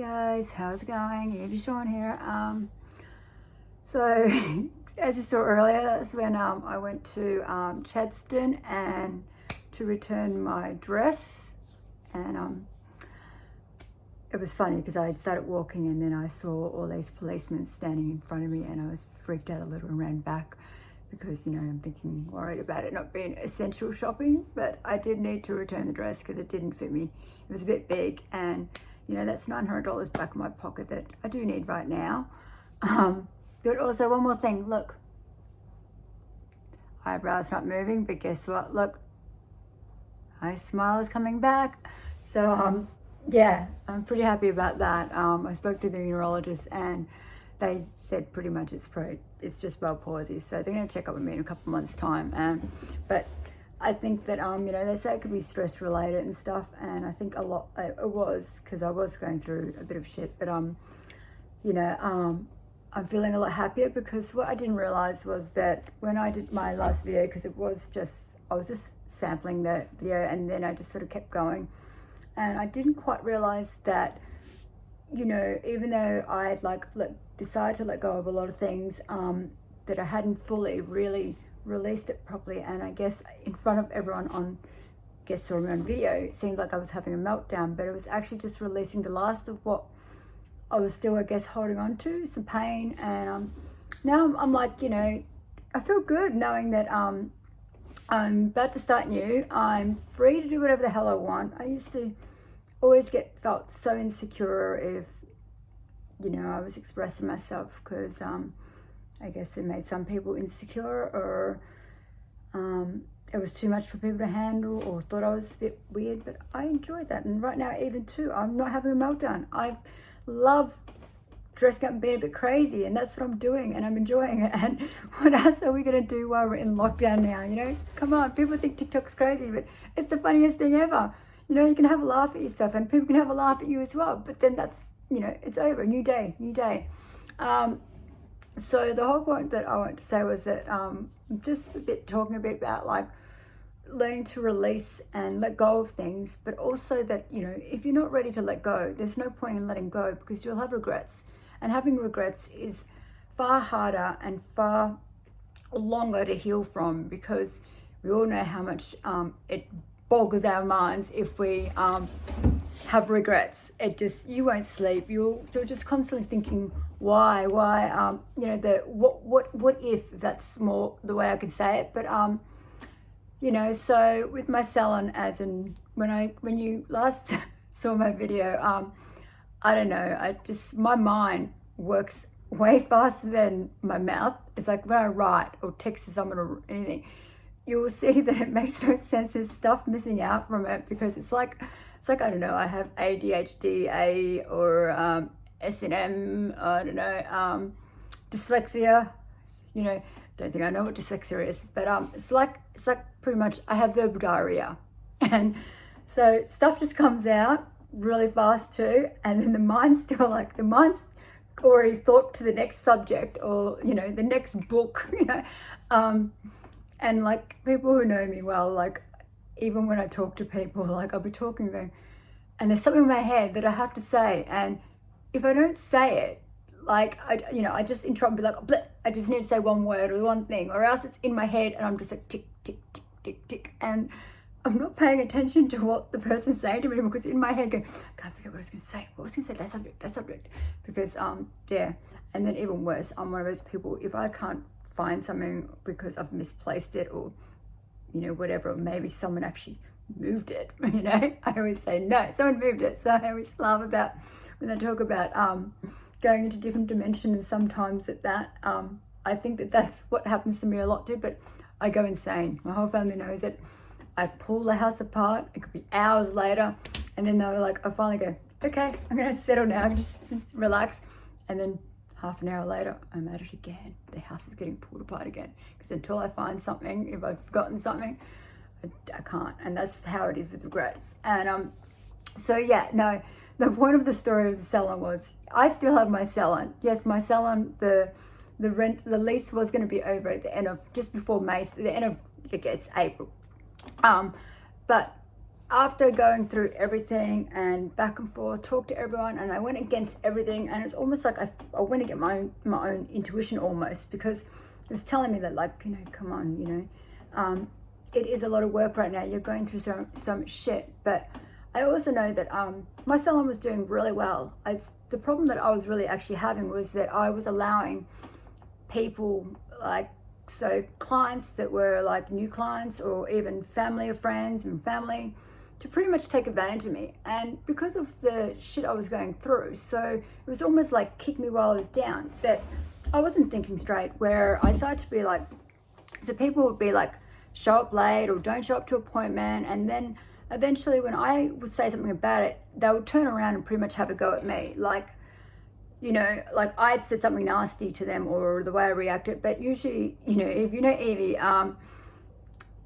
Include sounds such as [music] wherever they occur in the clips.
guys, how's it going? Evie Sean here. Um, so, [laughs] as you saw earlier, that's when um, I went to um, Chadstone and to return my dress. And um, it was funny because I started walking and then I saw all these policemen standing in front of me and I was freaked out a little and ran back because, you know, I'm thinking, worried about it not being essential shopping. But I did need to return the dress because it didn't fit me. It was a bit big and you know, that's $900 back in my pocket that I do need right now. Um, but also one more thing, look, eyebrows not moving, but guess what? Look, my smile is coming back. So, um, yeah, I'm pretty happy about that. Um, I spoke to the neurologist and they said pretty much it's pro, it's just bell palsy. So they're going to check up with me in a couple months time. And, but I think that, um, you know, they say it could be stress related and stuff. And I think a lot, it was, because I was going through a bit of shit. But, um, you know, um, I'm feeling a lot happier because what I didn't realize was that when I did my last video, because it was just, I was just sampling the video and then I just sort of kept going. And I didn't quite realize that, you know, even though I had like let, decided to let go of a lot of things um, that I hadn't fully really released it properly and I guess in front of everyone on guess saw me on video it seemed like I was having a meltdown but it was actually just releasing the last of what I was still I guess holding on to some pain and um, now I'm, I'm, like you know I feel good knowing that um, I'm about to start new I'm free to do whatever the hell I want. I used to always get felt so insecure if you know I was expressing myself because um, I guess it made some people insecure or um, it was too much for people to handle or thought I was a bit weird, but I enjoyed that. And right now, even too, I'm not having a meltdown. I love dressing up and being a bit crazy and that's what I'm doing and I'm enjoying it. [laughs] And what else are we going to do while we're in lockdown now? You know, come on, people think TikTok's crazy, but it's the funniest thing ever. You know, you can have a laugh at yourself and people can have a laugh at you as well. But then that's, you know, it's over, new day, new day. Um, so the whole point that I want to say was that um, just a bit talking a bit about like learning to release and let go of things, but also that, you know, if you're not ready to let go, there's no point in letting go because you'll have regrets. And having regrets is far harder and far longer to heal from because we all know how much um, it boggles our minds if we um, have regrets. It just, you won't sleep. You'll, you're just constantly thinking, why, why, um, you know, the, what, what, what if, that's more the way I can say it. But, um, you know, so with my salon, as in when I, when you last [laughs] saw my video, um, I don't know, I just, my mind works way [laughs] faster than my mouth. It's like when I write or text someone or anything, you will see [laughs] that it makes no sense. There's stuff missing out from it because it's like, it's like, I don't know, I have ADHD, A or um, S&M, I don't know, um, dyslexia, you know, don't think I know what dyslexia is, but um, it's like, it's like pretty much, I have verbal diarrhea. [laughs] And so stuff just comes out really fast too. And then the mind's still like, the mind's already thought to the next subject or, you know, the next book, [laughs] you know. Um, and like people who know me well, like even when I talk to people, [laughs] like I'll be talking to them and there's something in my head that I have to say. And if I don't say it, like, I, you know, I just interrupt and be like, Bleh, I just need to say one word or one thing, or else it's in my head and I'm just like tick, tick, tick, tick, tick. And I'm not paying attention to what the person's saying to me because in my head, going, I can't forget what I was going to say. What was going to say? That subject, that subject. Because, um, yeah. And then even worse, I'm one of those people, if I can't find something because I've misplaced it or, you know, whatever, maybe someone actually moved it, [laughs] you know, I always say, no, someone moved it. So I always laugh about when they talk about um, going into different dimensions and sometimes at that. Um, I think that that's what happens to me a lot too, but I go insane. My whole family knows it. I pull the house apart. It could be hours later. And then they're like, I finally go, okay, I'm going to settle now, just, [laughs] just relax. And then half an hour later, I'm at it again. The house is getting pulled apart again. Because until I find something, if I've forgotten something, I, I, can't. And that's how it is with regrets. And um, so yeah, no, the point of the story of the salon was I still have my salon. Yes, my salon, the the rent, the lease was going to be over at the end of, just before May, the end of, I guess, April. Um, but after going through everything and back and forth, talked to everyone, and I went against everything, and it's almost like I, I went against my own, my own intuition almost because it was telling me that like you know, come on, you know, um, it is a lot of work right now. You're going through so so much shit, but I also know that um, my salon was doing really well. I, the problem that I was really actually having was that I was allowing people like so clients that were like new clients or even family or friends and family to pretty much take advantage of me. And because of the shit I was going through, so it was almost like kick me while I was down, that I wasn't thinking straight, where I started to be like, so people would be like, show up late or don't show up to appointment. And then eventually when I would say something about it, they would turn around and pretty much have a go at me. Like, you know, like I'd said something nasty to them or the way I reacted. But usually, you know, if you know Evie, um,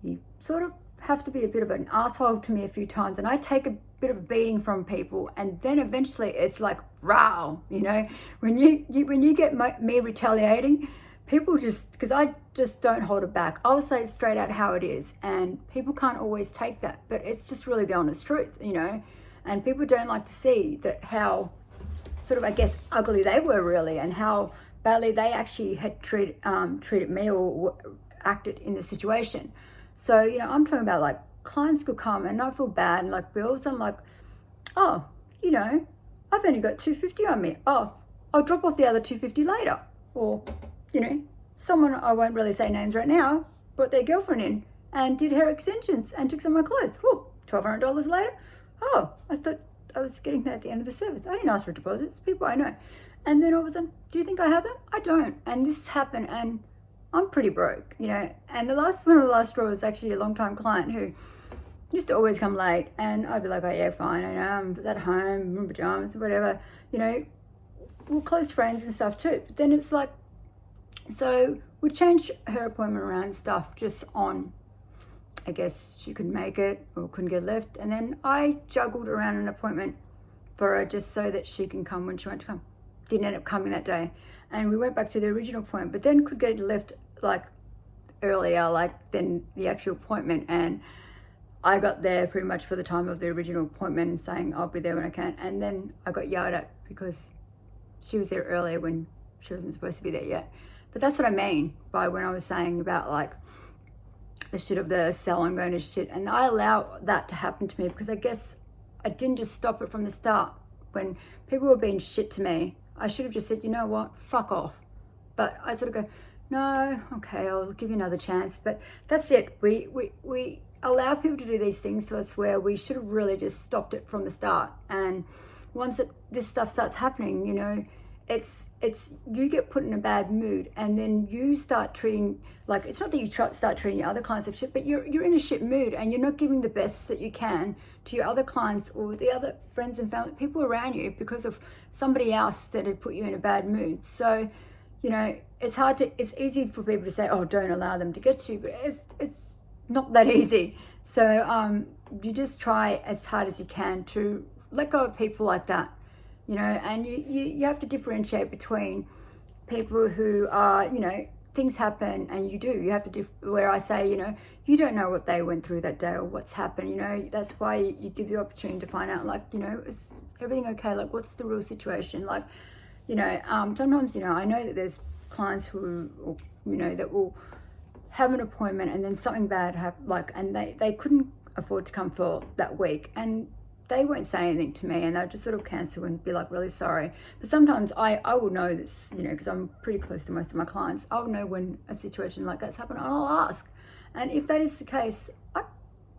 you sort of have to be a bit of an asshole to me a few times and I take a bit of a beating from people and then eventually it's like wow you know? When you, you when you get my, me retaliating people just because I just don't hold it back. I'll say straight out how it is and people can't always take that but it's just really the honest truth you know? And people don't like to see that how sort of I guess ugly they were really and how badly they actually had treated um, treated me or acted in the situation so, you know, I'm talking about like clients could come and not feel bad and like bills. I'm like, oh, you know, I've only got 250 on me. Oh, I'll drop off the other 250 later. Or, you know, someone, I won't really say names right now, brought their girlfriend in and did hair extensions and took some of my clothes. Whoa, $1,200 later. Oh, I thought I was getting that at the end of the service. I didn't ask for deposits, people I know. And then all of a sudden, do you think I have them? I don't. And this happened and I'm pretty broke, you know. And the last one of the last straw was actually a long time client who used to always come late, and I'd be like, oh yeah, fine, I know, I'm at home, in pajamas, whatever, you know. We're close friends and stuff too. But then it's like, so we changed her appointment around stuff just on, I guess she couldn't make it or couldn't get lift, and then I juggled around an appointment for her just so that she can come when she wanted to come. Didn't end up coming that day. And we went back to the original point but then could get left like earlier like than the actual appointment. And I got there pretty much for the time of the original appointment saying I'll be there when I can. And then I got yelled at because she was there earlier when she wasn't supposed to be there yet. But that's what I mean by when I was saying about like the shit of the salon going to shit. And I allow that to happen to me because I guess I didn't just stop it from the start. When people were being shit to me I should have just said you know what fuck off but I sort of go no, okay, I'll give you another chance. But that's it. We, we, we allow people to do these things to us where we should have really just stopped it from the start. And once it, this stuff starts happening, you know, it's it's you get put in a bad mood and then you start treating like it's not that you try, start treating your other clients like shit but you're you're in a shit mood and you're not giving the best that you can to your other clients or the other friends and family people around you because of somebody else that had put you in a bad mood so you know, it's hard to, it's easy for people to say, oh, don't allow them to get to you, but it's, it's not that [laughs] easy. So um, you just try as hard as you can to let go of people like that, you know, and you, you, you have to differentiate between people who are, you know, things happen and you do, you have to do, where I say, you know, you don't know what they went through that day or what's happened, you know, that's why you give the opportunity to find out, like, you know, is everything okay? Like, what's the real situation? Like, you know, um, sometimes, you know, I know that there's clients who, you know, that will have an appointment and then something bad happen, like, and they, they couldn't afford to come for that week. And they won't say anything to me and they'll just sort of cancel and be like really sorry but sometimes i i will know this you know because i'm pretty close to most of my clients i'll know when a situation like that's happened and i'll ask and if that is the case i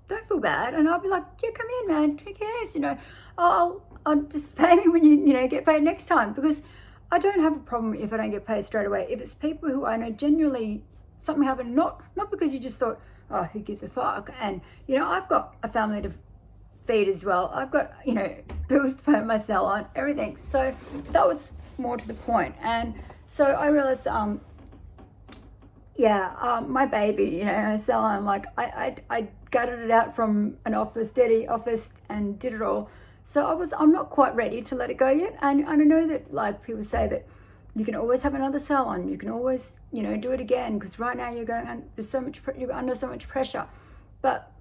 don't feel bad and i'll be like yeah come in man who cares you know i'll I'll just [laughs] pay me when you you know get paid next time because I don't have a problem if I don't get paid straight away. If it's people who I know genuinely something happened, not not because you just thought, oh, who gives a fuck? And you know, I've got a family to feed as well. I've got you know bills to pay my salon, everything. So that was more to the point. And so I realized, um, yeah, um, my baby, you know, salon, like I, I, I gutted it out from an office, dirty office, and did it all so I was, I'm not quite ready to let it go yet. And, and I know that like people say that you can always have another salon. You can always, you know, do it again because right now you're going, there's so much, you're under so much pressure. But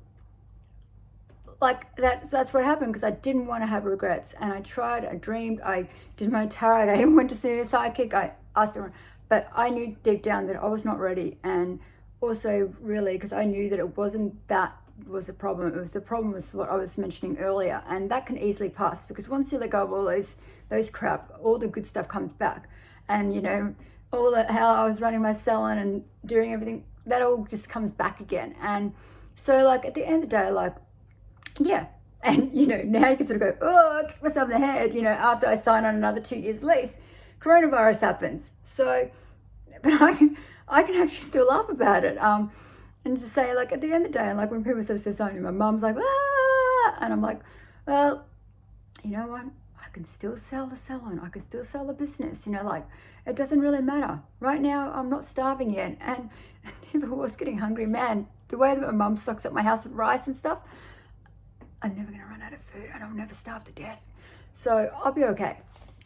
like that's that's what happened because I didn't want to have regrets and I tried I dreamed I did my tarot [laughs] I went to see a psychic I asked her but I knew deep down that I was not ready and also really because I knew that it wasn't that was the problem it was the problem was what I was mentioning earlier and that can easily pass because once you let go of all those those crap all the good stuff comes back and you know all the how I was running my salon and doing everything that all just comes back again and so like at the end of the day like yeah. And, you know, now you can sort of go, oh, myself in the head, you know, after I sign on another two years lease, coronavirus happens. So, but I can, I can actually still laugh about it. Um, and just say, like, at the end of the day, like, when people sort of say something, my mum's like, ah, and I'm like, well, you know what? I can still sell the salon. I can still sell the business. You know, like, it doesn't really matter. Right now, I'm not starving yet. And, and [laughs] if I was getting hungry, man, the way that my mum stocks up my house with rice and stuff, I'm never to run out of food and I'll never starve to death. So I'll be okay.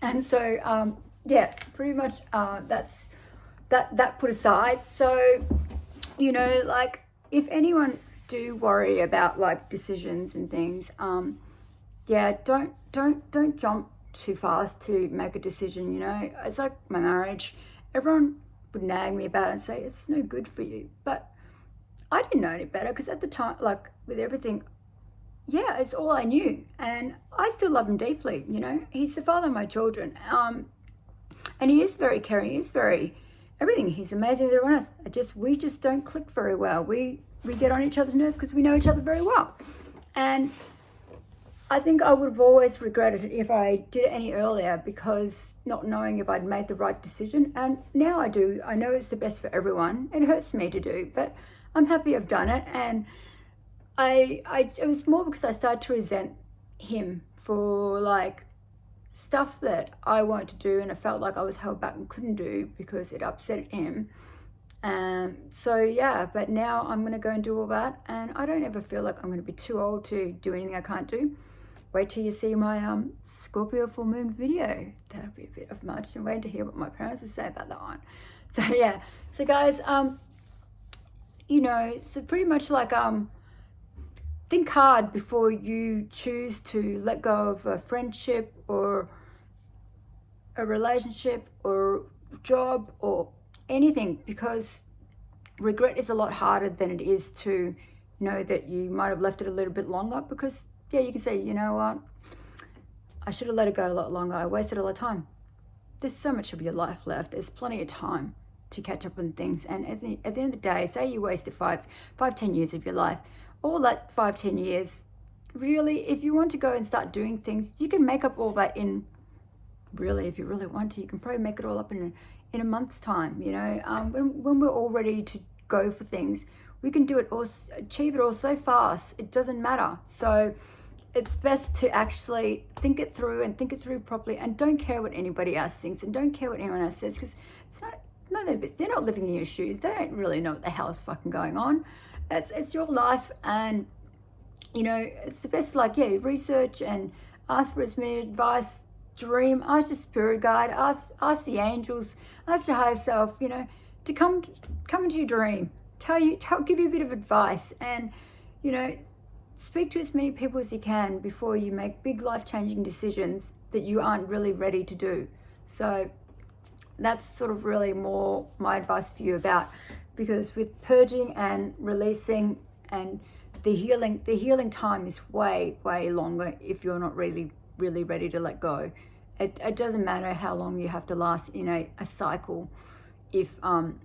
And so, um, yeah, pretty much uh, that's that, that put aside. So, you know, like if anyone do worry about like decisions and things, um, yeah, don't, don't, don't jump too fast to make a decision, you know, it's like my marriage. Everyone would nag me about it and say, it's no good for you. But I didn't know any better because at the time, like with everything, yeah, it's all I knew. And I still love him deeply, you know. He's the father of my children. Um, and he is very caring. He's very, everything. He's amazing everyone else. I just, we just don't click very well. We, we get on each other's nerves because we know each other very well. And I think I would have always regretted it if I did it any earlier because not knowing if I'd made the right decision. And now I do. I know it's the best for everyone. It hurts me to do, but I'm happy I've done it. And I, I, it was more because I started to resent him for like stuff that I wanted to do and I felt like I was held back and couldn't do because it upset him. Um, so yeah, but now I'm going to go and do all that and I don't ever feel like I'm going to be too old to do anything I can't do. Wait till you see my um, Scorpio full moon video. That'll be a bit of much and wait to hear what my parents will say about that one. [laughs] So yeah, so guys, um, you know, so pretty much like, um, think hard before you choose to let go of a friendship or a relationship or job or anything because regret is a lot harder than it is to know that you might have left it a little bit longer because yeah you can say you know what? I should have let it go a lot longer. I wasted a lot of time. There's so much of your life left. There's plenty of time to catch up on things. And at the, at the end of the day say you wasted five five ten years of your life all that five, ten years, really, if you want to go and start doing things, you can make up all that in, really, if you really want to, you can probably make it all up in a, in a month's time, you know, um, when, when we're all ready to go for things, we can do it all, achieve it all so fast, it doesn't matter. So it's best to actually think it through and think it through properly and don't care what anybody else thinks and don't care what anyone else says because it's not, none of it, they're not living in your shoes. They don't really know what the hell is fucking going on it's it's your life and you know it's the best like yeah research and ask for as many advice dream ask your spirit guide ask ask the angels ask your higher self you know to come come into your dream tell you tell give you a bit of advice and you know speak to as many people as you can before you make big life-changing decisions that you aren't really ready to do. So that's sort of really more my advice for you about because with purging and releasing and the healing the healing time is way way longer if you're not really really ready to let go. It, it doesn't matter how long you have to last in a, a cycle if um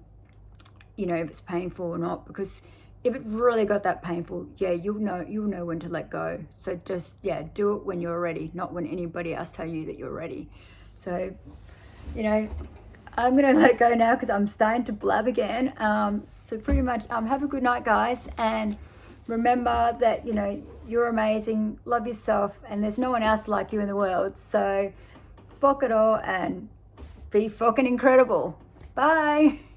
you know if it's painful or not because if it really got that painful yeah you'll know you'll know when to let go. So just yeah do it when you're ready not when anybody else tell you that you're ready. So you know I'm to [laughs] let it go now because I'm starting to blab again. Um, so pretty much um, have a good night, guys. And remember that, you know, you're amazing. Love yourself. And there's no one else like you in the world. So fuck it all and be fucking incredible. Bye. [laughs]